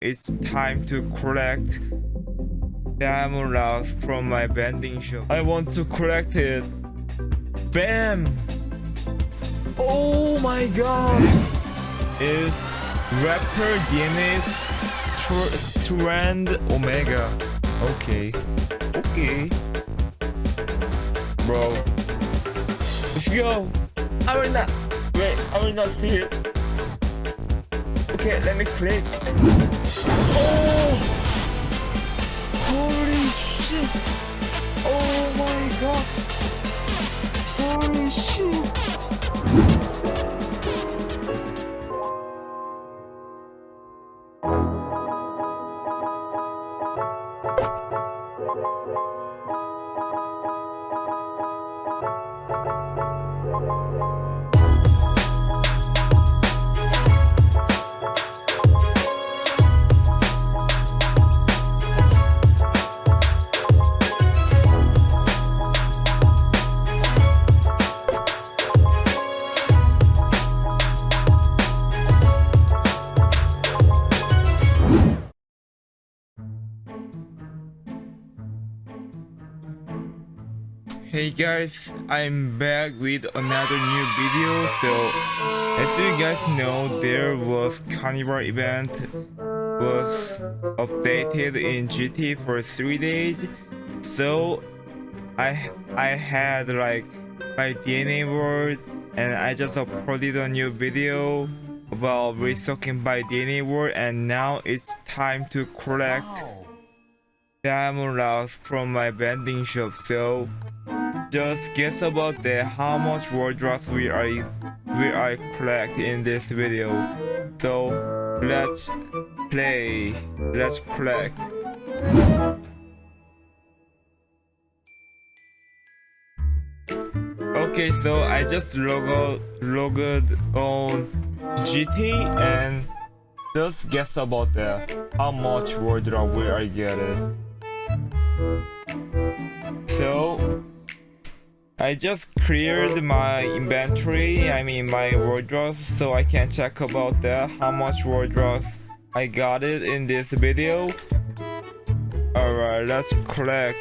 it's time to collect diamond rocks from my vending shop. I want to collect it. Bam! Oh my god! Is Raptor DNA's tr trend Omega. Okay. Okay. Bro. Let's go. I will not. Wait, I will not see it. Okay, let me click. Oh! Holy shit! Oh my god! Holy shit! Hey guys, I'm back with another new video. So, as you guys know, there was Carnival event was updated in GT for three days. So, I I had like my DNA world, and I just uploaded a new video about restocking by DNA world, and now it's time to collect diamond rocks from my vending shop. So. Just guess about the how much world drops we are we are collect in this video. So let's play. Let's collect. Okay, so I just logged logged on GT and just guess about the how much world drop we are getting. So I just cleared my inventory, I mean my wardrobes, so I can check about that, how much wardrobes I got it in this video. Alright, let's collect.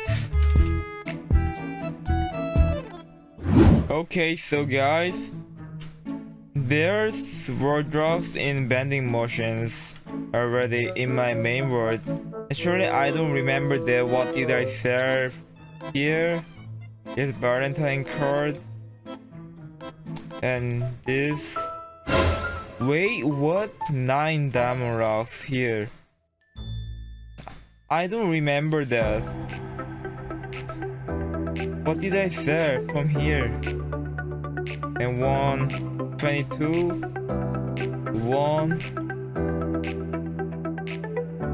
Okay, so guys, there's wardrobes in bending motions already in my main world. Actually, I don't remember that what did I serve here. This Valentine card. And this... Wait, what? 9 diamond rocks here. I don't remember that. What did I sell from here? And one 22 one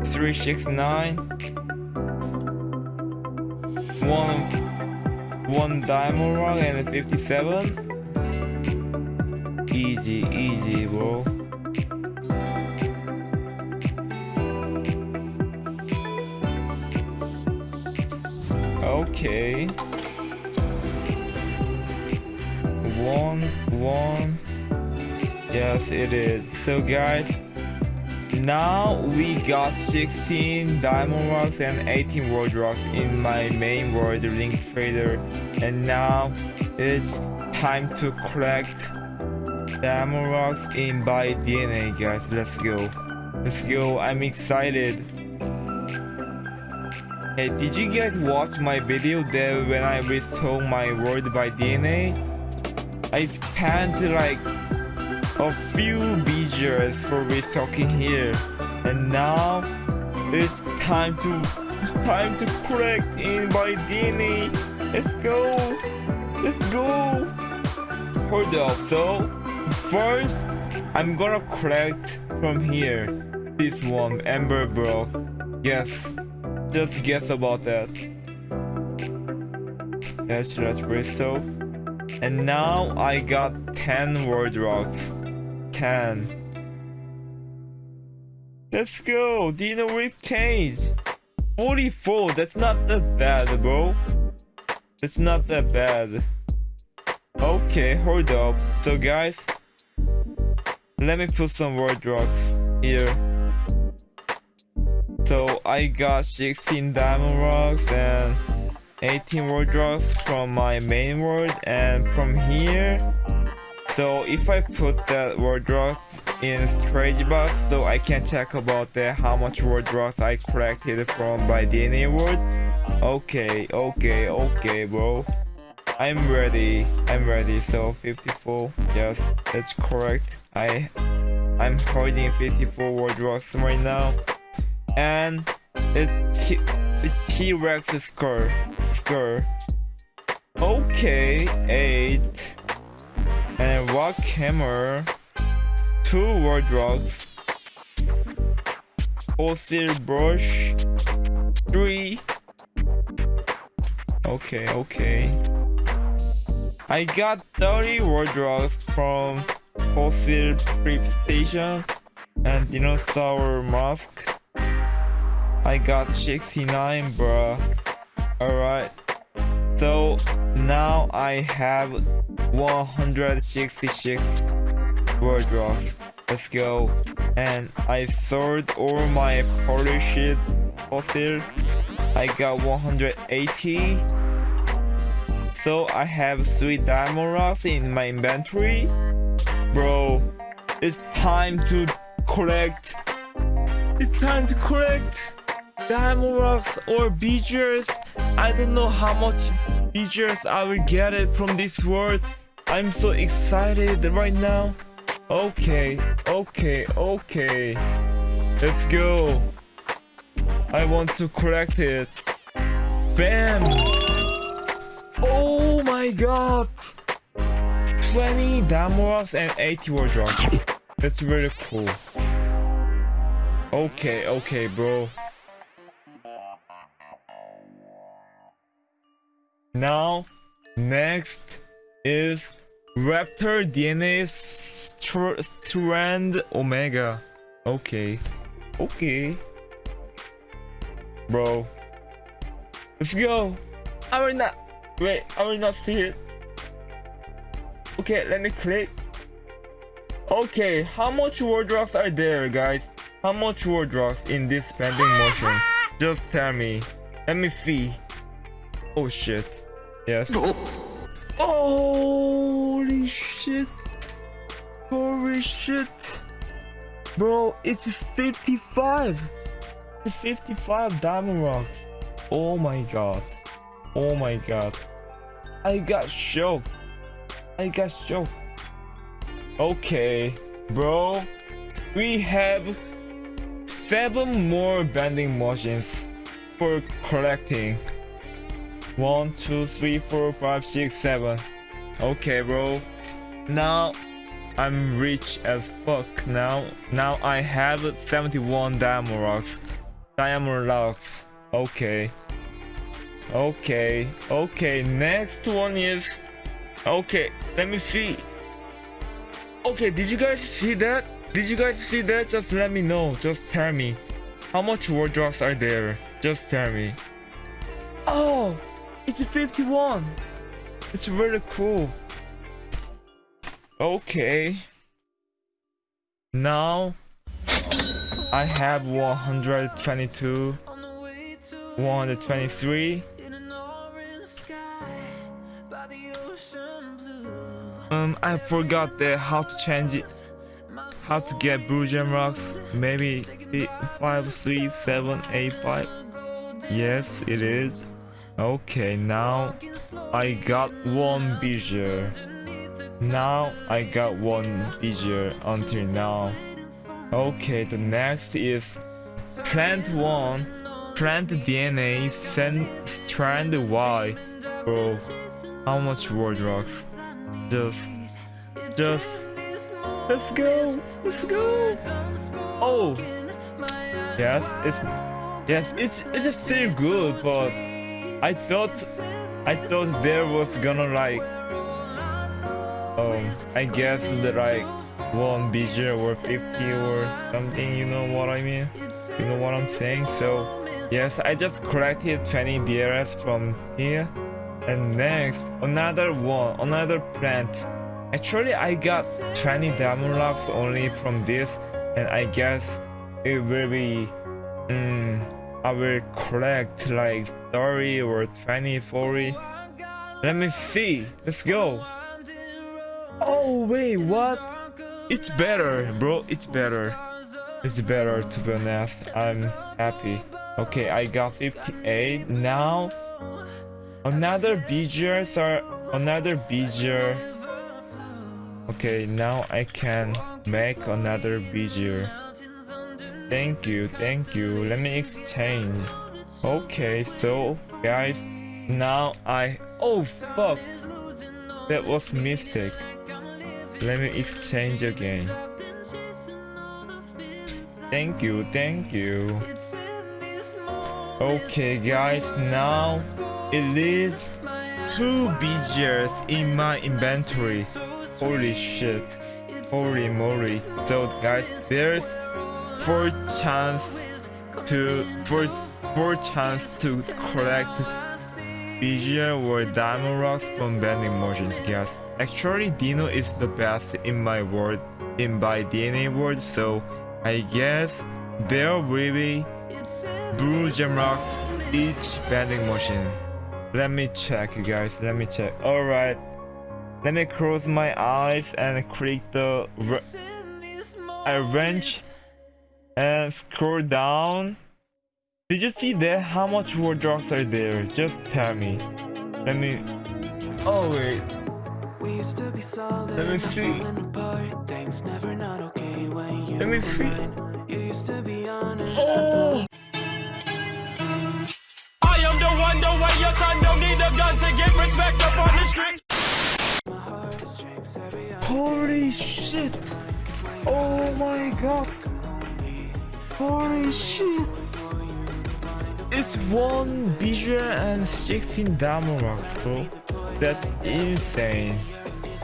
369 one one diamond rock and 57 easy easy bro. Okay. One one. Yes it is. So guys now we got 16 diamond rocks and 18 world rocks in my main world link trader and now it's time to collect diamond rocks in by dna guys. Let's go. Let's go. I'm excited. Hey did you guys watch my video there when i restored my world by dna i spent like a few BGs for restocking here. And now it's time to it's time to collect in by DNA let's go let's go hold up so first I'm gonna collect from here this one Ember Bro. guess just guess about that let's let's and now I got 10 world rocks 10. Let's go! Dino Rip Cage! 44! That's not that bad, bro. That's not that bad. Okay, hold up. So guys, let me put some word rocks here. So I got 16 diamond rocks and 18 world rocks from my main world and from here so if I put that world rocks in strategy box so I can check about the how much world rocks I collected from my DNA world okay okay okay bro. I'm ready I'm ready. So 54 yes that's correct. I I'm holding 54 world rocks right now. And it's T it's T-Rex score score okay 8 and rock hammer two world rocks. Fossil brush three okay okay. I got 30 world rocks from fossil prep station and dinosaur mask. I got 69 bruh. Alright. So now I have 166 world rocks let's go. And I sold all my polished fossil. I got 180 so I have 3 diamond rocks in my inventory. Bro it's time to collect. It's time to collect diamond rocks or beaches. I don't know how much beaches i will get it from this world. I'm so excited right now. Okay okay okay. Let's go. I want to collect it. Bam! Oh god 20 diamond and 80 world rocks that's really cool okay okay bro Now, next is Raptor DNA Strand Omega. Okay. Okay. Bro. Let's go. I will not. Wait, I will not see it. Okay, let me click. Okay, how much wardrobes are there, guys? How much wardrobes in this bending motion? Just tell me. Let me see. Oh shit. Yes. Holy shit. Holy shit. Bro, it's 55. It's 55 diamond rocks. Oh my god. Oh my god. I got shocked. I got shocked. Okay, bro. We have seven more bending motions for collecting. One, two, three, four, five, six, seven. Okay, bro. Now I'm rich as fuck. Now, now I have 71 diamond rocks. Diamond rocks. Okay. Okay. Okay. Next one is. Okay. Let me see. Okay. Did you guys see that? Did you guys see that? Just let me know. Just tell me. How much wardrobes are there? Just tell me. Oh! It's a 51. It's really cool. Okay. Now I have 122, 123. Um, I forgot the how to change it, how to get blue gem rocks. Maybe five, three, seven, eight, five. Yes, it is. Okay, now I got one bezier. Now I got one bezier until now. Okay, the next is plant 1, plant DNA, send strand Y. Bro, how much world rocks? Just, just, let's go, let's go. Oh, yes, it's, yes, it's, it's still good, but I thought I thought there was gonna like um I guess the like one bezier or 50 or something you know what I mean you know what I'm saying so yes I just collected 20 DRS from here and next another one another plant actually I got 20 diamond rocks only from this and I guess it will be mm, I will collect like 30 or 20, 40. Let me see. Let's go. Oh, wait, what? It's better, bro. It's better. It's better, to be honest. I'm happy. Okay, I got 58. Now, another beeger, sir. Another beeger. Okay, now I can make another beeger. Thank you, thank you. Let me exchange. Okay, so guys, now I oh fuck that was mistake. Let me exchange again. Thank you, thank you. Okay guys, now it is two beeges in my inventory. Holy shit. Holy moly. So guys, there's four chance to four four chance to collect visual or diamond rocks from vending motions guys actually dino is the best in my world in my dna world so i guess there will be blue gem rocks each vending motion let me check you guys let me check all right let me close my eyes and click the arrange and scroll down. Did you see that? How much more drops are there? Just tell me. Let me. Oh wait. Let me see. Let me see. Oh! I am the one, the way shit! Oh my god! Holy shit! It's one visual and 16 diamond rocks, bro. That's insane.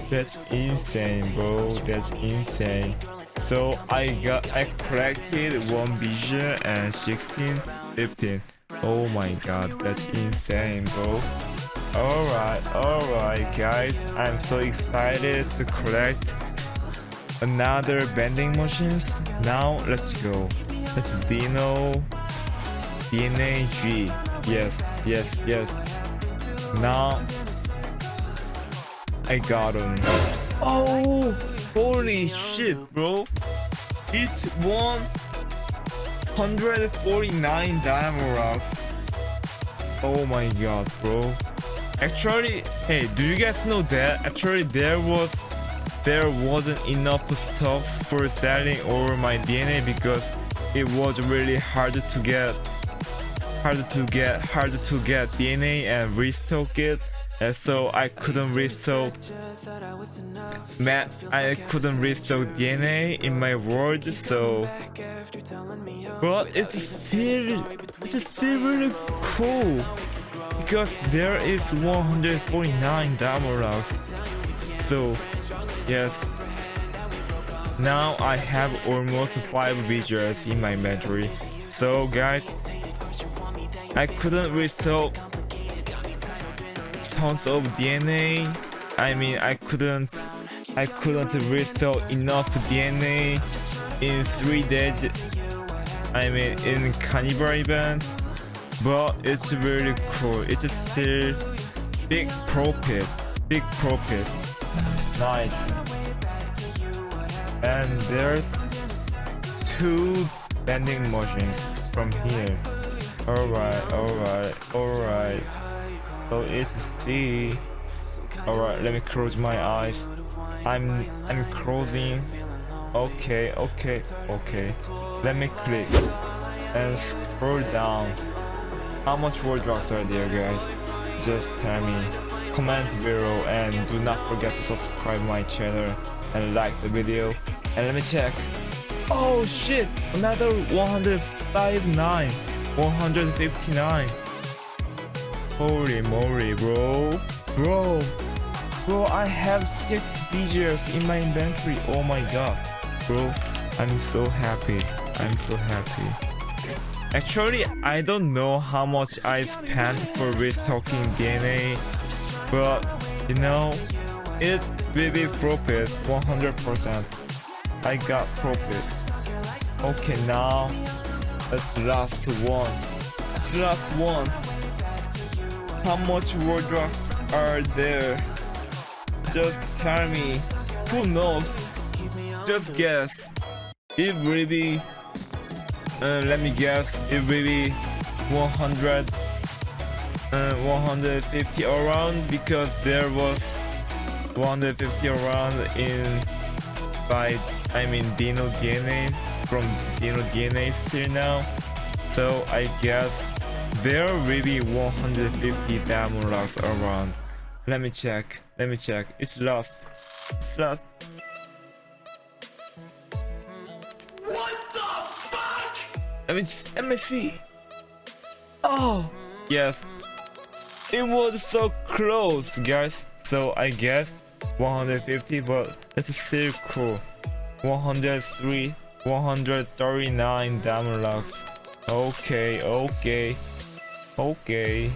That's insane, bro. That's insane. So I got I collected one visual and 16, 15. Oh my god, that's insane, bro. Alright, alright guys, I'm so excited to collect another bending motions. Now let's go. Let's Dino DNA G. Yes, yes, yes. Now I got him. Oh holy shit bro. It's 149 diamond rocks. Oh my god bro. Actually, hey, do you guys know that? Actually, there was there wasn't enough stocks for selling over my DNA because it was really hard to get hard to get hard to get DNA and restock it. And so I couldn't restock man I couldn't restock DNA in my world so but it's still it's still really cool because there is 149 diamond rocks so yes. Now I have almost 5 visuals in my inventory. So guys I couldn't restore tons of DNA I mean I couldn't I couldn't restore enough DNA in 3 days. I mean in carnival event. But it's really cool. It's still big profit big profit nice. And there's two bending machines from here. Alright alright alright. So it's C. Alright let me close my eyes. I'm I'm closing. Okay okay okay. Let me click and scroll down. How much word drops are there guys? Just tell me. Comment below and do not forget to subscribe my channel and like the video. And let me check. Oh shit! Another 159. 159. Holy moly bro. Bro. Bro I have 6 BGs in my inventory. Oh my god. Bro. I'm so happy. I'm so happy. Actually, I don't know how much I spent for restocking DNA, but you know, it will be profit 100%. I got profit. Okay, now the last one. The last one. How much wardrobes are there? Just tell me. Who knows? Just guess. It really. Uh, let me guess. It really 100. Uh, 150 around because there was 150 around in by I mean Dino DNA from Dino DNA here now. So I guess there will be 150 diamond locks around. Let me check. Let me check. It's lost. It's lost. What the fuck? Let me let me see. Oh yes. It was so close, guys. So I guess 150, but it's still cool. 103, 139 diamond locks. Okay, okay, okay.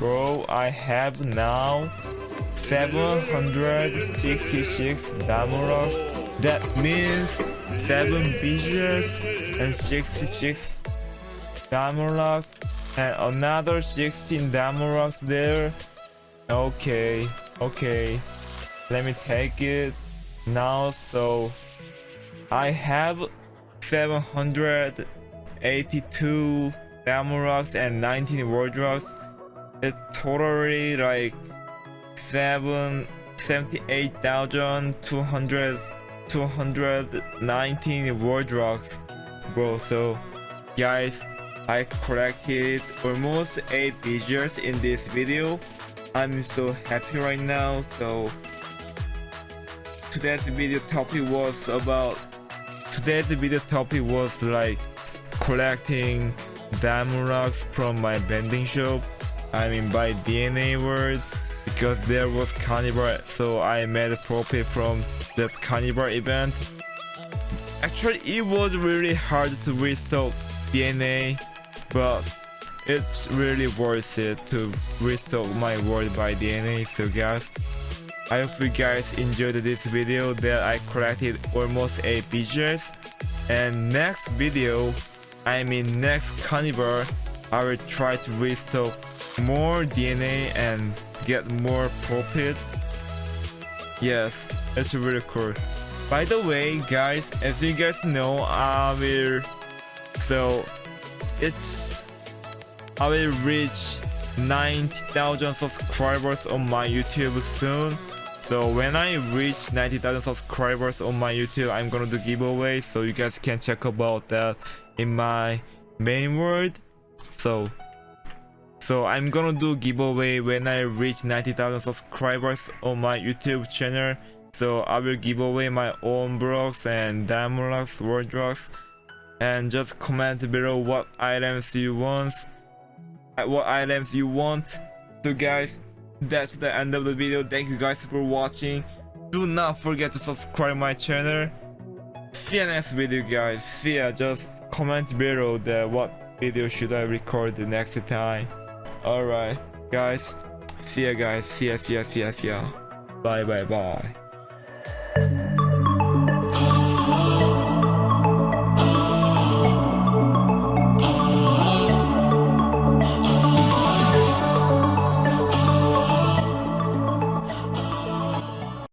Bro, I have now 766 diamond locks. That means 7 visions and 66 diamond locks and another 16 diamond locks there. Okay, okay. Let me take it now. So I have 782 diamond rocks and 19 world rocks. It's totally like seven seventy-eight thousand two hundred two hundred nineteen world rocks, bro. So, guys, I collected almost 8 digits in this video. I'm so happy right now. So, today's video topic was about today's video topic was like collecting diamond rocks from my vending shop. I mean by DNA World because there was carnival so I made a profit from that carnival event. Actually it was really hard to restock DNA but it's really worth it to restock my world by DNA so guys. I hope you guys enjoyed this video that I collected almost 8 pictures and next video I mean next carnivore, I will try to restock more DNA and get more profit. Yes it's really cool. By the way guys as you guys know I will so it's I will reach 90,000 subscribers on my YouTube soon. So when I reach 90,000 subscribers on my YouTube I'm gonna do giveaway so you guys can check about that in my main world. So so I'm gonna do giveaway when I reach 90,000 subscribers on my YouTube channel. So I will give away my own blocks and diamond locks, world blocks and just comment below what items you want uh, what items you want. So guys that's the end of the video. Thank you guys for watching. Do not forget to subscribe my channel. See you next video guys. See ya. Just comment below the what video should i record the next time. All right guys. See ya guys. See ya see ya see ya see ya. Bye bye bye